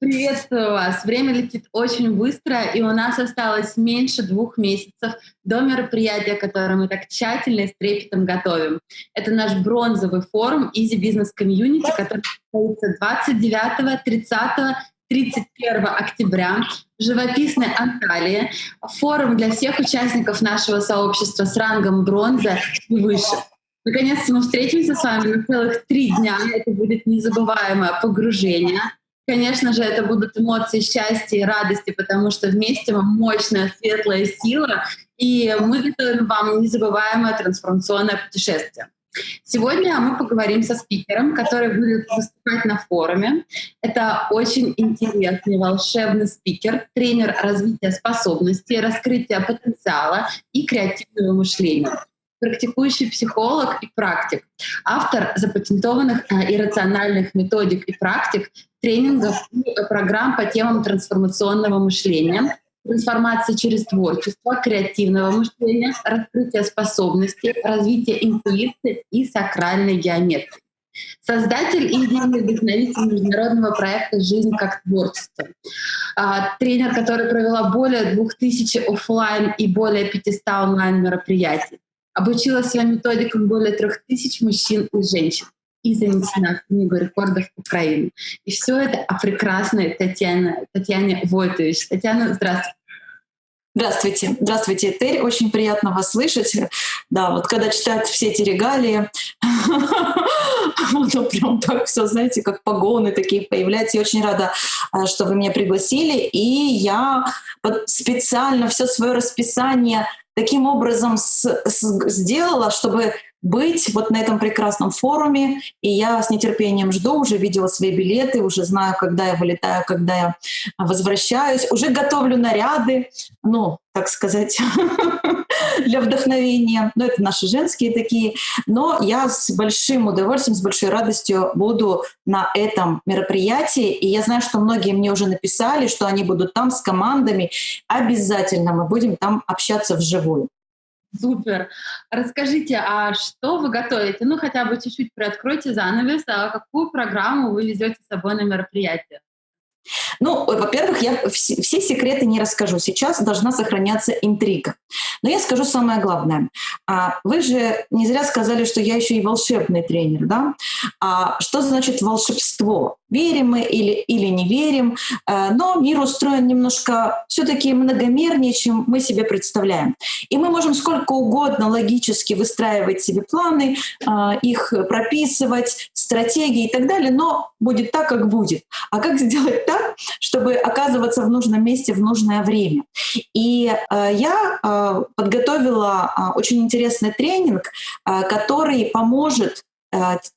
Приветствую вас. Время летит очень быстро, и у нас осталось меньше двух месяцев до мероприятия, которое мы так тщательно и с трепетом готовим. Это наш бронзовый форум Easy Business Community, который состоится 29, 30, 31 октября в живописной Анталии. Форум для всех участников нашего сообщества с рангом бронза и выше. Наконец-то мы встретимся с вами на целых три дня. Это будет незабываемое погружение — Конечно же, это будут эмоции счастья и радости, потому что вместе мы мощная, светлая сила, и мы готовим вам незабываемое трансформационное путешествие. Сегодня мы поговорим со спикером, который будет выступать на форуме. Это очень интересный, волшебный спикер, тренер развития способностей, раскрытия потенциала и креативного мышления практикующий психолог и практик, автор запатентованных э, иррациональных методик и практик, тренингов и программ по темам трансформационного мышления, трансформации через творчество, креативного мышления, раскрытие способностей, развитие интуиции и сакральной геометрии. Создатель и идейный вдохновитель международного проекта «Жизнь как творчество». А, тренер, который провела более 2000 офлайн и более 500 онлайн мероприятий. Обучила своим методикам более 3000 мужчин и женщин и занесена в Книгу рекордов Украины. И все это о прекрасной Татьяне, Татьяне Войтович. Татьяна, здравствуйте. Здравствуйте. Здравствуйте, Этель. Очень приятно вас слышать. Да, вот когда читают все эти регалии, ну прям так все, знаете, как погоны такие появляются. Я очень рада, а, что вы меня пригласили. И я специально все свое расписание таким образом сделала, чтобы быть вот на этом прекрасном форуме. И я с нетерпением жду, уже видела свои билеты, уже знаю, когда я вылетаю, когда я возвращаюсь. Уже готовлю наряды, ну, так сказать, для вдохновения. Ну, это наши женские такие. Но я с большим удовольствием, с большой радостью буду на этом мероприятии. И я знаю, что многие мне уже написали, что они будут там с командами. Обязательно мы будем там общаться вживую. Супер. Расскажите, а что вы готовите? Ну, хотя бы чуть-чуть приоткройте занавес, а какую программу вы везете с собой на мероприятие? Ну, во-первых, я все, секреты не расскажу. Сейчас должна сохраняться интрига. Но я скажу самое главное. А, вы же не зря сказали, что я еще и волшебный тренер, да? А что значит волшебство? Верим мы или, или не верим, а, но мир устроен немножко все-таки многомернее, чем мы себе представляем. И мы можем сколько угодно логически выстраивать себе планы, а, их прописывать, стратегии и так далее, но будет так, как будет. А как сделать так, чтобы оказываться в нужном месте в нужное время? И э, я э, подготовила э, очень интересный тренинг, который поможет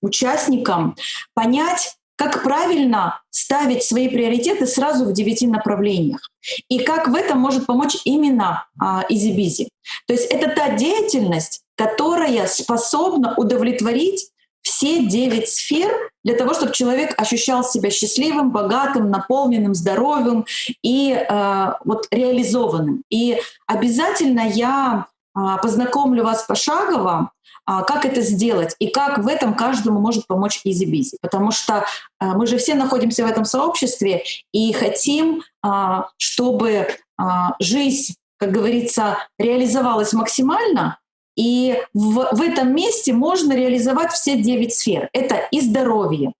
участникам понять, как правильно ставить свои приоритеты сразу в девяти направлениях. И как в этом может помочь именно а, EasyBizy. То есть это та деятельность, которая способна удовлетворить все девять сфер для того, чтобы человек ощущал себя счастливым, богатым, наполненным, здоровым и э, вот реализованным. И обязательно я э, познакомлю вас пошагово, э, как это сделать и как в этом каждому может помочь EasyBizy. Потому что э, мы же все находимся в этом сообществе и хотим, э, чтобы э, жизнь, как говорится, реализовалась максимально, и в, в этом месте можно реализовать все девять сфер. Это и здоровье,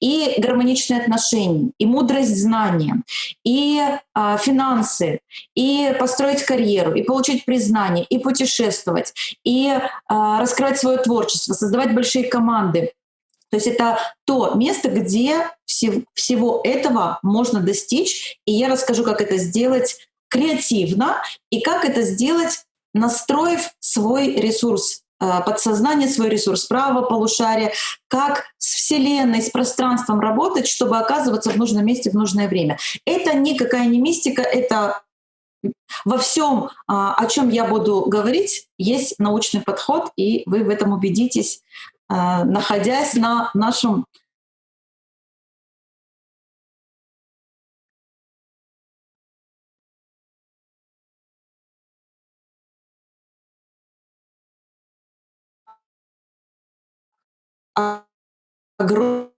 и гармоничные отношения, и мудрость знания, и а, финансы, и построить карьеру, и получить признание, и путешествовать, и а, раскрывать свое творчество, создавать большие команды. То есть это то место, где всего, всего этого можно достичь. И я расскажу, как это сделать креативно и как это сделать настроив свой ресурс э, подсознание, свой ресурс правого полушария, как с Вселенной, с пространством работать, чтобы оказываться в нужном месте в нужное время. Это никакая не мистика, это во всем, а, о чем я буду говорить, есть научный подход, и вы в этом убедитесь, э, находясь на нашем огромном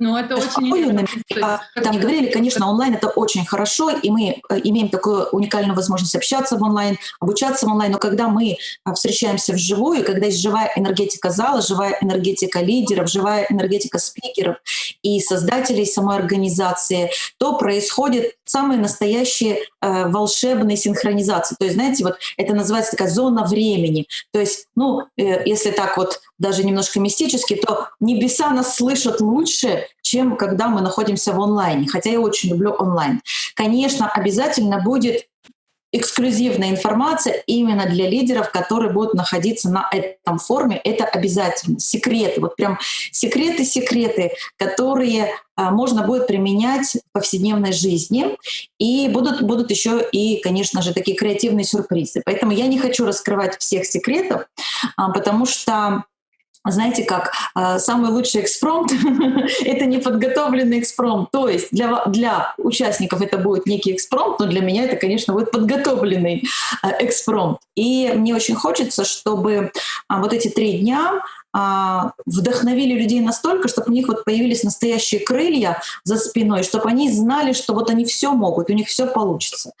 Ну, это очень интересно. Там говорили, конечно, онлайн это очень хорошо, и мы э, имеем такую уникальную возможность общаться в онлайн, обучаться в онлайн, но когда мы а, встречаемся вживую, когда есть живая энергетика зала, живая энергетика лидеров, живая энергетика спикеров и создателей самой организации, то происходит самые настоящие э, волшебные синхронизации. То есть, знаете, вот это называется такая зона времени. То есть, ну, э, если так вот даже немножко мистически, то небеса нас слышат лучше, чем когда мы находимся в онлайне. Хотя я очень люблю онлайн. Конечно, обязательно будет эксклюзивная информация именно для лидеров, которые будут находиться на этом форуме. Это обязательно. Секреты, вот прям секреты-секреты, которые а, можно будет применять в повседневной жизни. И будут, будут еще и, конечно же, такие креативные сюрпризы. Поэтому я не хочу раскрывать всех секретов, а, потому что знаете, как э, самый лучший экспромт — это неподготовленный экспромт. То есть для, для участников это будет некий экспромт, но для меня это, конечно, будет подготовленный э, экспромт. И мне очень хочется, чтобы э, вот эти три дня а, вдохновили людей настолько, чтобы у них вот появились настоящие крылья за спиной, чтобы они знали, что вот они все могут, у них все получится.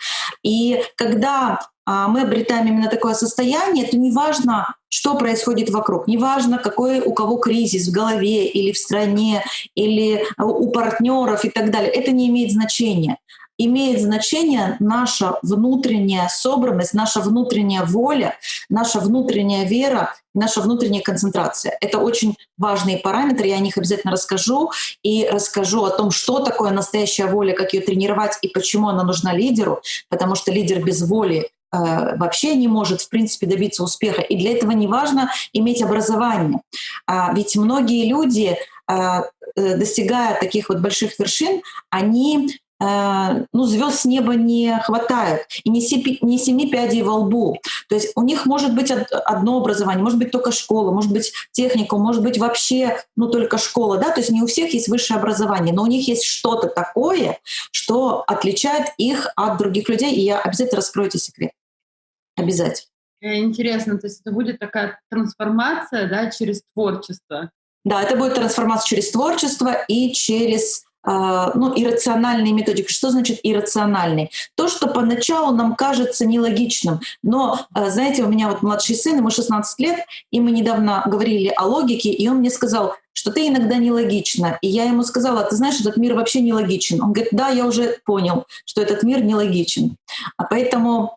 И когда а, мы обретаем именно такое состояние, то неважно, что происходит вокруг, неважно, какой у кого кризис в голове или в стране, или у партнеров и так далее, это не имеет значения имеет значение наша внутренняя собранность, наша внутренняя воля, наша внутренняя вера, наша внутренняя концентрация. Это очень важные параметры, я о них обязательно расскажу и расскажу о том, что такое настоящая воля, как ее тренировать и почему она нужна лидеру, потому что лидер без воли Э, вообще не может, в принципе, добиться успеха. И для этого не важно иметь образование. А, ведь многие люди, а, э, достигая таких вот больших вершин, они э, ну, звезд с неба не хватает, и не, семи, не семи пядей во лбу. То есть у них может быть одно образование, может быть только школа, может быть техникум, может быть вообще ну, только школа. Да? То есть не у всех есть высшее образование, но у них есть что-то такое, что отличает их от других людей, и я обязательно раскрою эти секреты. Обязательно. Э, интересно, то есть это будет такая трансформация да, через творчество. Да, это будет трансформация через творчество и через э, ну, иррациональные методики. Что значит иррациональный? То, что поначалу нам кажется нелогичным. Но, э, знаете, у меня вот младший сын, ему 16 лет, и мы недавно говорили о логике, и он мне сказал, что ты иногда нелогична. И я ему сказала, ты знаешь, этот мир вообще нелогичен. Он говорит, да, я уже понял, что этот мир нелогичен. А поэтому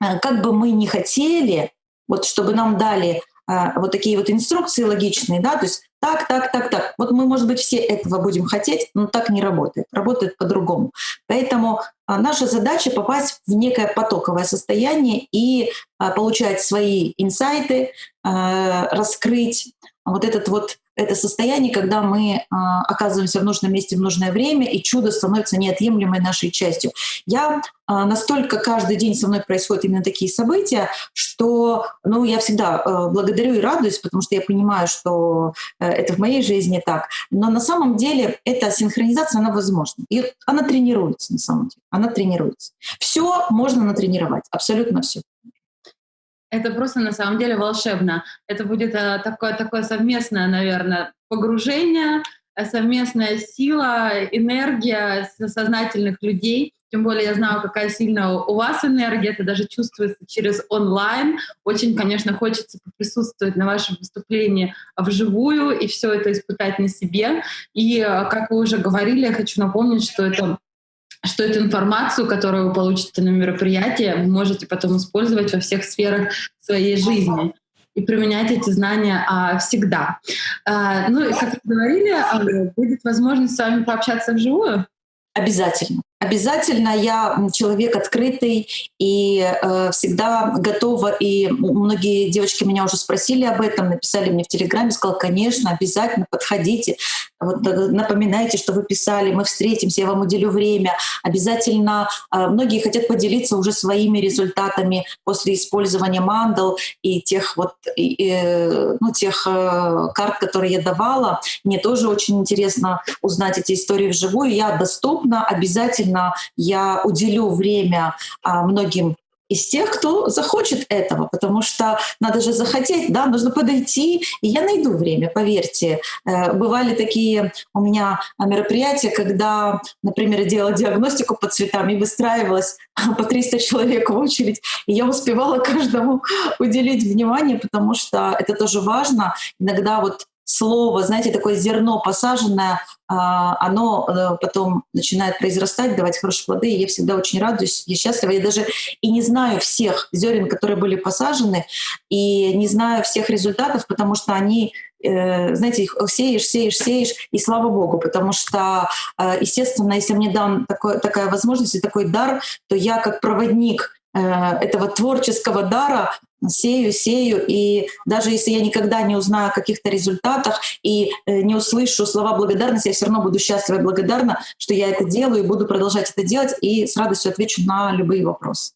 как бы мы ни хотели, вот чтобы нам дали вот такие вот инструкции логичные, да, то есть так, так, так, так. Вот мы, может быть, все этого будем хотеть, но так не работает. Работает по-другому. Поэтому э, наша задача попасть в некое потоковое состояние и получать свои инсайты, раскрыть вот этот вот это состояние, когда мы а, оказываемся в нужном месте в нужное время, и чудо становится неотъемлемой нашей частью. Я а, настолько каждый день со мной происходят именно такие события, что ну, я всегда а, благодарю и радуюсь, потому что я понимаю, что а, это в моей жизни так. Но на самом деле эта синхронизация, она возможна. И она тренируется на самом деле. Она тренируется. Все можно натренировать, абсолютно все. Это просто на самом деле волшебно. Это будет э, такое, такое совместное, наверное, погружение, э, совместная сила, энергия сознательных людей. Тем более я знаю, какая сильная у вас энергия, это даже чувствуется через онлайн. Очень, конечно, хочется присутствовать на вашем выступлении вживую и все это испытать на себе. И, э, как вы уже говорили, я хочу напомнить, что это что эту информацию, которую вы получите на мероприятии, вы можете потом использовать во всех сферах своей жизни и применять эти знания а, всегда. А, ну, и как вы говорили, а, будет возможность с вами пообщаться вживую? Обязательно. Обязательно я человек открытый и э, всегда готова. И многие девочки меня уже спросили об этом, написали мне в Телеграме, сказал, конечно, обязательно подходите. Вот, э, напоминайте, что вы писали, мы встретимся, я вам уделю время. Обязательно э, многие хотят поделиться уже своими результатами после использования мандал и тех вот и, ну, тех карт, которые я давала. Мне тоже очень интересно узнать эти истории вживую. Я доступна, обязательно я уделю время многим из тех, кто захочет этого, потому что надо же захотеть, да, нужно подойти, и я найду время, поверьте. Э, бывали такие у меня мероприятия, когда, например, я делала диагностику по цветам и выстраивалась по 300 человек в очередь, и я успевала каждому уделить внимание, потому что это тоже важно. Иногда вот слово, знаете, такое зерно посаженное, а, оно э, потом начинает произрастать, давать хорошие плоды, и я всегда очень радуюсь, я счастлива. Я даже и не знаю всех зерен, которые были посажены, и не знаю всех результатов, потому что они э, знаете, их сеешь, сеешь, сеешь, и слава Богу, потому что, э, естественно, если мне дан такой, такая возможность и такой дар, то я как проводник этого творческого дара сею, сею, и даже если я никогда не узнаю о каких-то результатах и э, не услышу слова благодарности, я все равно буду счастлива и благодарна, что я это делаю, и буду продолжать это делать, и с радостью отвечу на любые вопросы.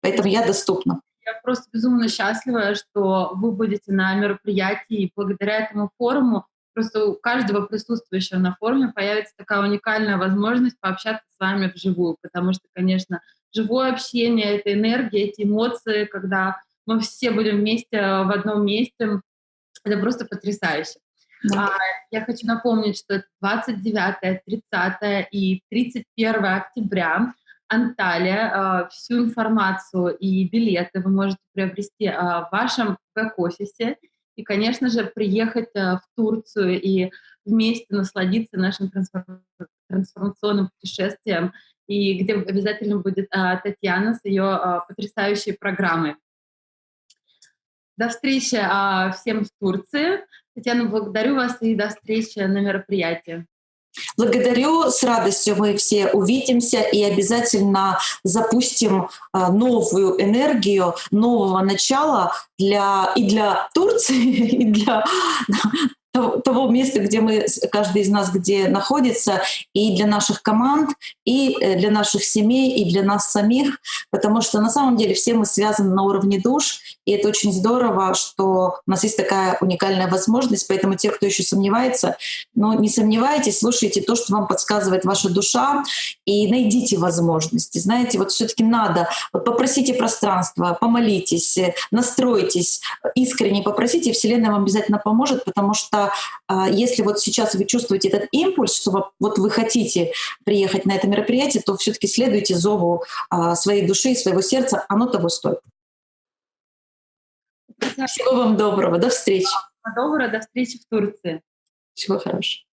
Поэтому я доступна. Я просто безумно счастлива, что вы будете на мероприятии, и благодаря этому форуму просто у каждого присутствующего на форуме появится такая уникальная возможность пообщаться с вами вживую, потому что, конечно, живое общение, это энергия, эти эмоции, когда мы все будем вместе в одном месте, это просто потрясающе. Да. А, я хочу напомнить, что это 29, 30 и 31 октября Анталия. А, всю информацию и билеты вы можете приобрести а, в вашем бэк-офисе. И, конечно же, приехать в Турцию и вместе насладиться нашим трансформационным путешествием и где обязательно будет а, Татьяна с ее а, потрясающей программой. До встречи а, всем в Турции. Татьяна, благодарю вас и до встречи на мероприятии. Благодарю, с радостью мы все увидимся и обязательно запустим новую энергию, нового начала для, и для Турции, и для того места, где мы, каждый из нас где находится, и для наших команд, и э, для наших семей, и для нас самих, потому что на самом деле все мы связаны на уровне душ, и это очень здорово, что у нас есть такая уникальная возможность, поэтому те, кто еще сомневается, но не сомневайтесь, слушайте то, что вам подсказывает ваша душа, и найдите возможности. Знаете, вот все таки надо, вот попросите пространство, помолитесь, э, настройтесь, искренне попросите, и Вселенная вам обязательно поможет, потому что а, если вот сейчас вы чувствуете этот импульс, что вот вы хотите приехать на это мероприятие, то все-таки следуйте зову а, своей души, своего сердца, оно того стоит. Всего вам доброго, до встречи. Доброго, до встречи в Турции. Всего хорошего.